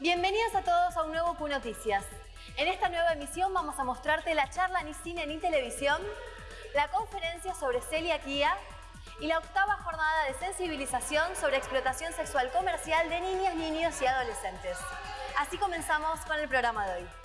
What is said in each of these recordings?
Bienvenidos a todos a un nuevo Q Noticias. En esta nueva emisión vamos a mostrarte la charla ni cine ni televisión, la conferencia sobre celiaquía y la octava jornada de sensibilización sobre explotación sexual comercial de niñas, niños y adolescentes. Así comenzamos con el programa de hoy.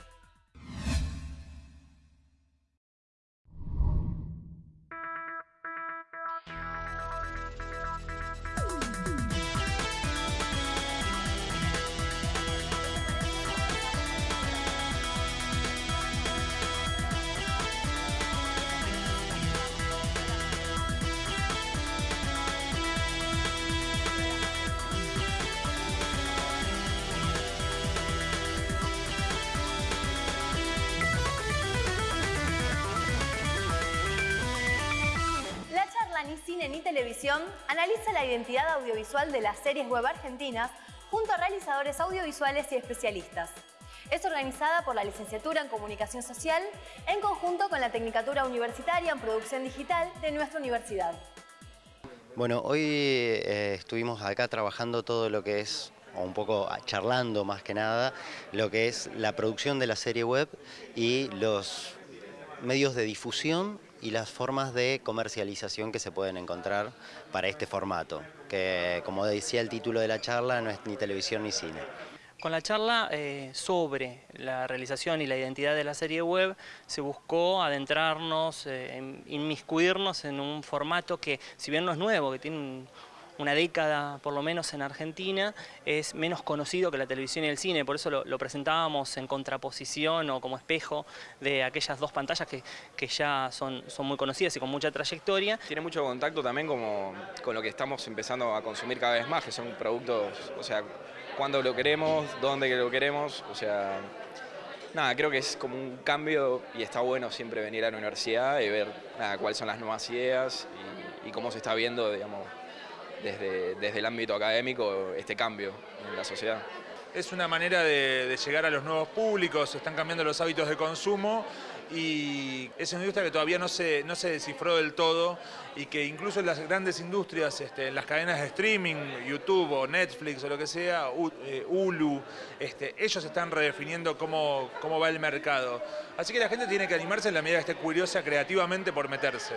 Ni Cine ni Televisión analiza la identidad audiovisual de las series web argentinas junto a realizadores audiovisuales y especialistas. Es organizada por la Licenciatura en Comunicación Social en conjunto con la Tecnicatura Universitaria en Producción Digital de nuestra universidad. Bueno, hoy eh, estuvimos acá trabajando todo lo que es, o un poco charlando más que nada, lo que es la producción de la serie web y los medios de difusión y las formas de comercialización que se pueden encontrar para este formato, que como decía el título de la charla, no es ni televisión ni cine. Con la charla eh, sobre la realización y la identidad de la serie web se buscó adentrarnos, eh, inmiscuirnos en un formato que, si bien no es nuevo, que tiene un- una década por lo menos en Argentina, es menos conocido que la televisión y el cine, por eso lo, presentábamos en contraposición o como espejo de aquellas dos pantallas que, que ya son, son muy conocidas y con mucha trayectoria. Tiene mucho contacto también como con lo que estamos empezando a consumir cada vez más, que son productos, o sea, cuándo lo queremos, dónde lo queremos, o sea, nada, creo que es como un cambio y está bueno siempre venir a la universidad y ver cuáles son las nuevas ideas y cómo se está viendo, digamos, desde, el ámbito académico este cambio en la sociedad. Es una manera de, llegar a los nuevos públicos, están cambiando los hábitos de consumo y es una industria que todavía no se, no se descifró del todo y que incluso en las grandes industrias, este, en las cadenas de streaming, YouTube o Netflix o lo que sea, U- eh, Hulu, este, ellos están redefiniendo cómo, cómo va el mercado. Así que la gente tiene que animarse en la medida que esté curiosa creativamente por meterse.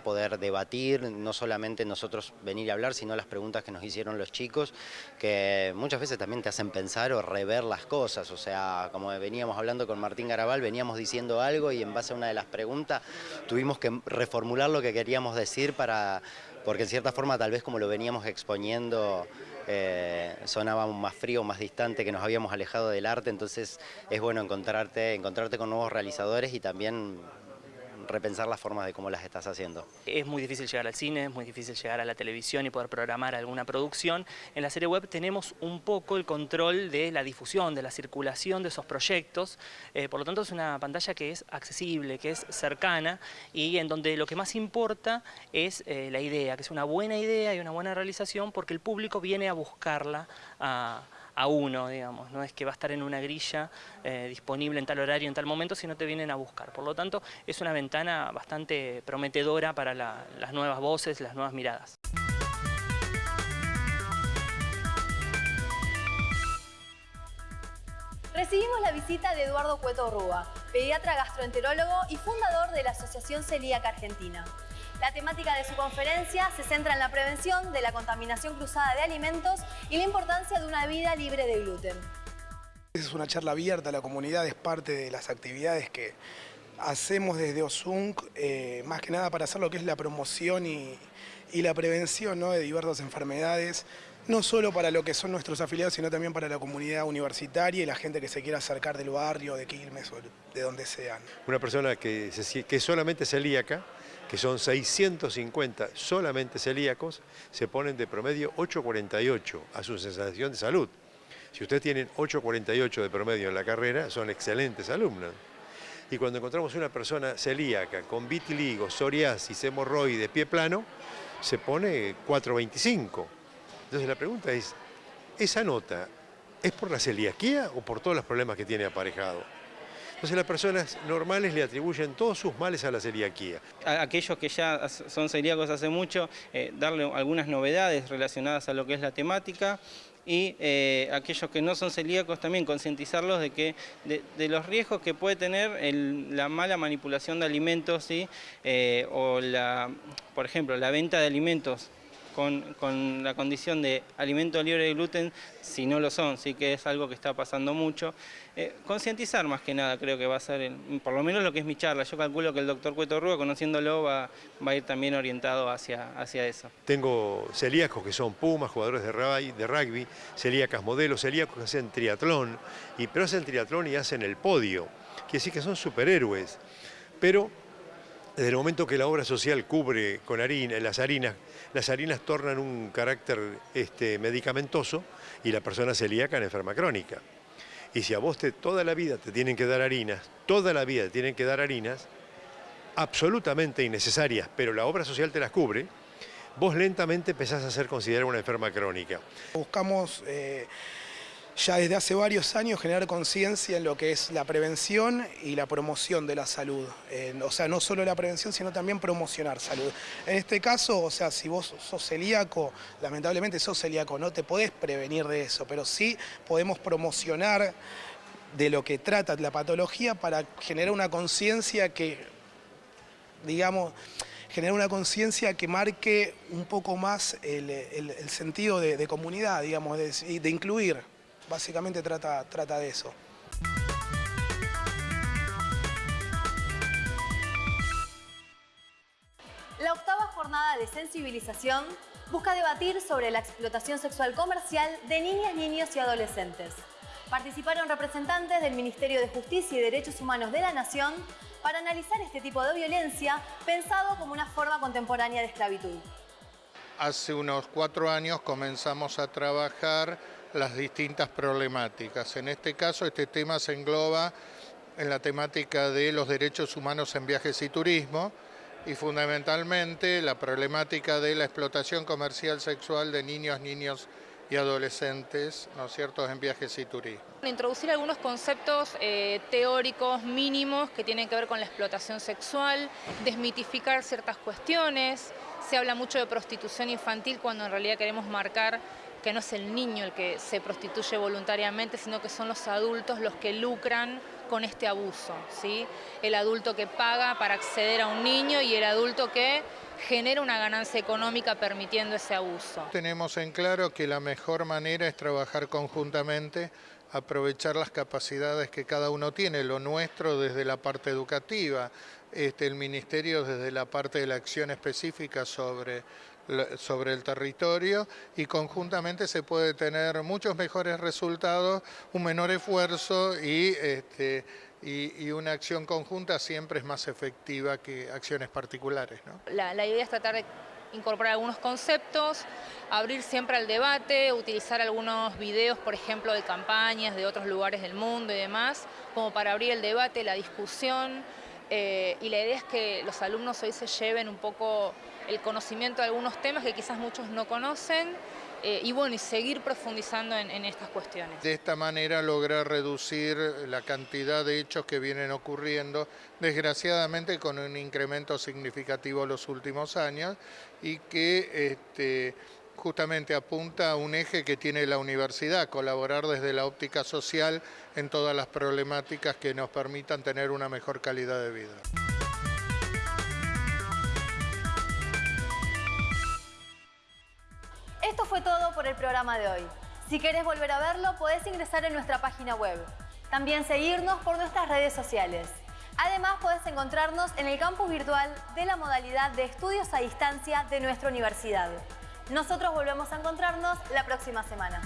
Poder debatir, no solamente nosotros venir y hablar, sino las preguntas que nos hicieron los chicos, que muchas veces también te hacen pensar o rever las cosas. O sea, como veníamos hablando con Martín Garabal, veníamos diciendo algo y en base a una de las preguntas tuvimos que reformular lo que queríamos decir para, porque en cierta forma tal vez como lo veníamos exponiendo eh, sonaba más frío, más distante, que nos habíamos alejado del arte, entonces es bueno encontrarte, encontrarte con nuevos realizadores y también repensar las formas de cómo las estás haciendo. Es muy difícil llegar al cine, es muy difícil llegar a la televisión y poder programar alguna producción. En la serie web tenemos un poco el control de la difusión, de la circulación de esos proyectos. Eh, por lo tanto, es una pantalla que es accesible, que es cercana y en donde lo que más importa es eh, la idea, que es una buena idea y una buena realización porque el público viene a buscarla a uno, digamos, no es que va a estar en una grilla eh, disponible en tal horario, en tal momento, sino te vienen a buscar. Por lo tanto, es una ventana bastante prometedora para la- las nuevas voces, las nuevas miradas. Recibimos la visita de Eduardo Cueto Rúa, pediatra gastroenterólogo y fundador de la Asociación Celíaca Argentina. La temática de su conferencia se centra en la prevención de la contaminación cruzada de alimentos y la importancia de una vida libre de gluten. Es una charla abierta la comunidad, es parte de las actividades que hacemos desde OSUNC, eh, más que nada para hacer lo que es la promoción y, la prevención de diversas enfermedades, no solo para lo que son nuestros afiliados, sino también para la comunidad universitaria y la gente que se quiera acercar del barrio, de Quilmes o de donde sean. una persona que, se- que es solamente celíaca, que son 650 solamente celíacos, se ponen de promedio 8,48 a su sensación de salud. Si ustedes tienen 8,48 de promedio en la carrera, son excelentes alumnos. Y cuando encontramos una persona celíaca con vitiligo, psoriasis, hemorroides, pie plano, se pone 4,25. Entonces la pregunta es, ¿esa nota es por la celiaquía o por todos los problemas que tiene aparejado? Entonces las personas normales le atribuyen todos sus males a la celiaquía. a aquellos que ya son celíacos hace mucho, eh, darle algunas novedades relacionadas a lo que es la temática y eh, aquellos que no son celíacos también concientizarlos de que de, los riesgos que puede tener la mala manipulación de alimentos eh, o la, por ejemplo, la venta de alimentos con, la condición de alimento libre de gluten si no lo son, sí que es algo que está pasando mucho. Eh, concientizar más que nada creo que va a ser, por lo menos lo que es mi charla, yo calculo que el doctor Cueto Rúa, conociéndolo, va, va, a ir también orientado hacia, hacia eso. Tengo celíacos que son pumas, jugadores de rugby, celíacas modelos, celíacos que hacen triatlón, y, pero hacen triatlón y hacen el podio, quiere decir que son superhéroes, pero desde el momento que la obra social cubre con harina, las harinas, las harinas tornan un carácter este, medicamentoso y la persona celíaca en enferma crónica. Y si a vos te, toda la vida te tienen que dar harinas, toda la vida te tienen que dar harinas, absolutamente innecesarias, pero la obra social te las cubre, vos lentamente empezás a ser considerada una enferma crónica. Buscamos eh, ya desde hace varios años generar conciencia en lo que es la prevención y la promoción de la salud. o sea, no solo la prevención, sino también promocionar salud. En este caso, o sea, si vos sos celíaco, lamentablemente sos celíaco, no te podés prevenir de eso, pero sí podemos promocionar de lo que trata la patología para generar una conciencia que, digamos, generar una conciencia que marque un poco más el, sentido de, comunidad, digamos, de incluir básicamente trata, trata de eso. La octava jornada de sensibilización busca debatir sobre la explotación sexual comercial de niñas, niños y adolescentes. Participaron representantes del Ministerio de Justicia y Derechos Humanos de la Nación para analizar este tipo de violencia pensado como una forma contemporánea de esclavitud. Hace unos cuatro años comenzamos a trabajar las distintas problemáticas. En este caso, este tema se engloba en la temática de los derechos humanos en viajes y turismo y fundamentalmente la problemática de la explotación comercial sexual de niños, niños y adolescentes, ¿no es cierto?, en viajes y turismo. Introducir algunos conceptos eh, teóricos mínimos que tienen que ver con la explotación sexual, desmitificar ciertas cuestiones, se habla mucho de prostitución infantil cuando en realidad queremos marcar que no es el niño el que se prostituye voluntariamente, sino que son los adultos los que lucran con este abuso. ¿sí? El adulto que paga para acceder a un niño y el adulto que genera una ganancia económica permitiendo ese abuso. Tenemos en claro que la mejor manera es trabajar conjuntamente, aprovechar las capacidades que cada uno tiene, lo nuestro desde la parte educativa, este, el Ministerio desde la parte de la acción específica sobre sobre el territorio y conjuntamente se puede tener muchos mejores resultados, un menor esfuerzo y, este, y, una acción conjunta siempre es más efectiva que acciones particulares. La, idea es tratar de incorporar algunos conceptos, abrir siempre al debate, utilizar algunos videos, por ejemplo, de campañas de otros lugares del mundo y demás, como para abrir el debate, la discusión, eh, y la idea es que los alumnos hoy se lleven un poco el conocimiento de algunos temas que quizás muchos no conocen eh, y bueno, y seguir profundizando en, estas cuestiones. De esta manera lograr reducir la cantidad de hechos que vienen ocurriendo, desgraciadamente con un incremento significativo los últimos años y que este, justamente apunta a un eje que tiene la universidad, colaborar desde la óptica social en todas las problemáticas que nos permitan tener una mejor calidad de vida. El programa de hoy. Si querés volver a verlo, podés ingresar en nuestra página web. También seguirnos por nuestras redes sociales. Además, podés encontrarnos en el campus virtual de la modalidad de estudios a distancia de nuestra universidad. Nosotros volvemos a encontrarnos la próxima semana.